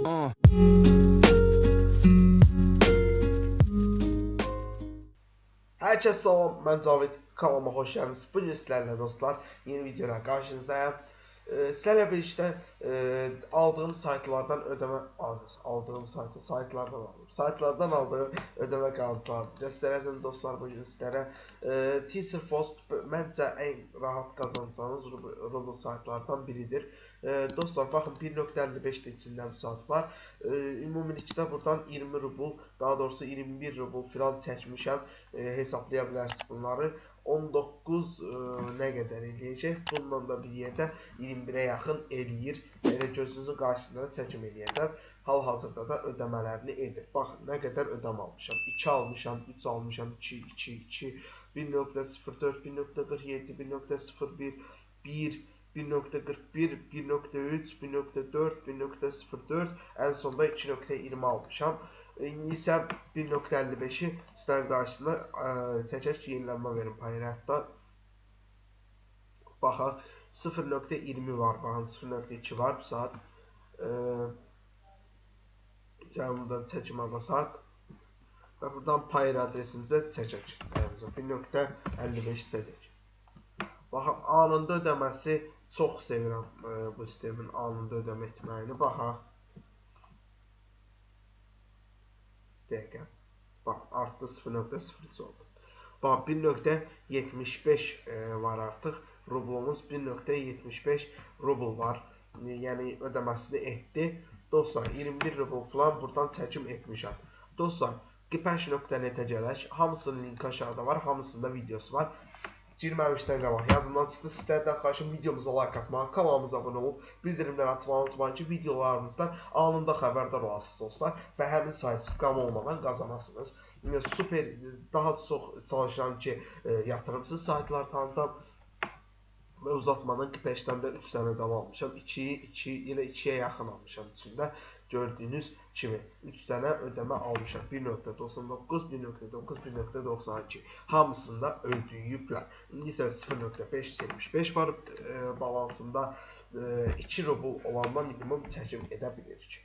Uh. Hər kəs salam, mən Cavid, kanalıma xoş gəldiniz. Bu gün sizlərlə dostlar, yeni videoyla qarşınızdayım. Sizlərlə birlikdə e, aldığım saytlardan ödəmə aldığım saytı saytlardan aldım. Saytlardan aldığım ödəmə qalıqlarını göstərəcəm dostlar bu gün sizlərə. E, Teaser Post məncə ən rahat qazanacağınız Rubl saytlardan biridir. E, dostlar baxın 1.55 içində bu saat var. E, ümumilikdə buradan 20 rubl, daha doğrusu 21 rubl filan çəkmişəm. E, hesablaya bilərsiniz bunları. 19 ə, nə qədər eləyəcək? Bununla da bir yerdə 21-ə yaxın eləyir. Elə gözünüzün qarşısında çəkim eləyəcəm. Hal-hazırda da ödəmələrini edir. Baxın, nə qədər ödəm almışam. 2 almışam, 3 almışam, 2, 2, 2, 1.04, 1.47, 1.01, 1 1.41, 1.3, 1.4, 1.04, ən sonda 2.20 almışam. İndi isə 1.55-i sizlərin qarşısında ə, çəkək ki, yenilənmə verin payrətdə. Baxaq, 0.20 var, baxın 0.2 var bu saat. Gəlin buradan çəkim basaq. Və buradan payır adresimizə çəkək. 1.55 çəkək. Baxın, anında ödəməsi çox sevirəm ə, bu sistemin anında ödəmə etməyini. Baxaq. Dəqiqə. Bax, artdı 0.03 oldu. Bax, 1.75 e, var artıq. Rublumuz 1.75 rubl var. Yəni ödəməsini etdi. Dostlar, 21 rubl falan buradan çəkim etmişəm. Dostlar, qipaş.net-ə gələk. Hamısının linki aşağıda var, hamısında videosu var girməmişdən qabaq yadımdan çıxdı. Sizlərdən xahişim videomuza like atmağı, kanalımıza abunə olub, bildirimləri açmağı unutmayın ki, videolarımızdan anında xəbərdar olasınız dostlar və həmin sayt skam olmadan qazanasınız. Super, daha çox çalışıram ki, e, yatırımsız saytlar tanıtam və uzatmadan Kipeşdən də 3 dənə qal almışam. 2, 2, elə 2-yə yaxın almışam içində gördüyünüz kimi 3 dənə ödəmə almışam. 1.99, 1.9, 1.92 hamısında ödəyiblər. İndi isə 0.575 var e, balansında e, 2 rubl olandan minimum çəkim edə bilirik.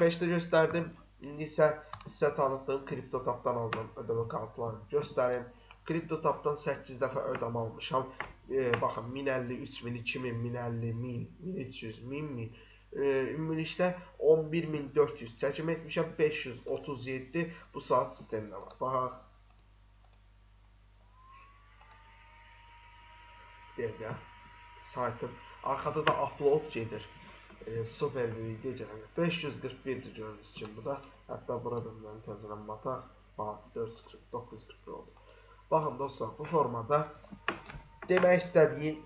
5-də göstərdim. İndi isə sizə tanıtdığım KryptoTapdan aldığım ödəmə kartlarını göstərim. KryptoTapdan 8 dəfə ödəmə almışam. E, baxın 1050, 3000, 2000, 1050, 1000, 1300, 1000, 1000 ümumilikdə 11400 çəkim etmişəm 537 bu saat sistemdə var. Baxaq. Dəqiqə. Saytım. Arxada da upload gedir. E, super video gəlir. 541-dir gördüyünüz kimi bu da. Hətta burada mən təzələn bataq. Bax 44941 oldu. Baxın dostlar, bu formada demək istədiyim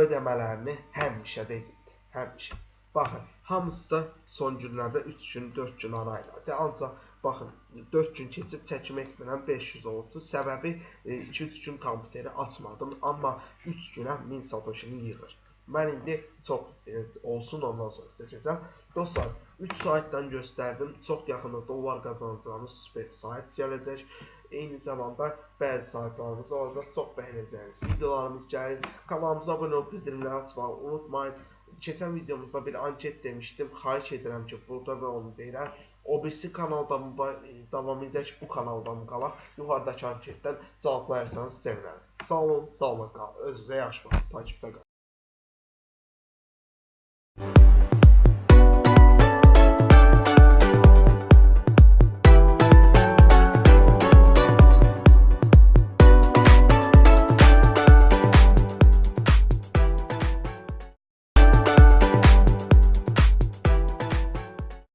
ödəmələrini həmişə də edirdi. Həmişə. Baxın, hamısı da son günlərdə 3 gün, 4 gün arayla. De, ancaq baxın, 4 gün keçib çəkim etmirəm 500 oldu. Səbəbi 2-3 e, gün kompüteri açmadım, amma 3 günə 1000 satoshini yığır. Mən indi çox e, olsun ondan sonra çəkəcəm. Dostlar, 3 saytdan göstərdim. Çox yaxında dollar qazanacağınız super sayt gələcək. Eyni zamanda bəzi saytlarımız olacaq. Çox bəyənəcəyiniz videolarımız gəlir. Kanalımıza abunə olub bildirimləri açmağı unutmayın keçən videomuzda bir anket demişdim. Xahiş edirəm ki, burada da onu deyirəm. O birisi kanalda mı davam edək, bu kanalda mı qalaq? Yuxarıdakı anketdən cavablayarsanız sevinərəm. Sağ olun, sağ olun qalın. Özünüzə yaxşı baxın. Takipdə qalın.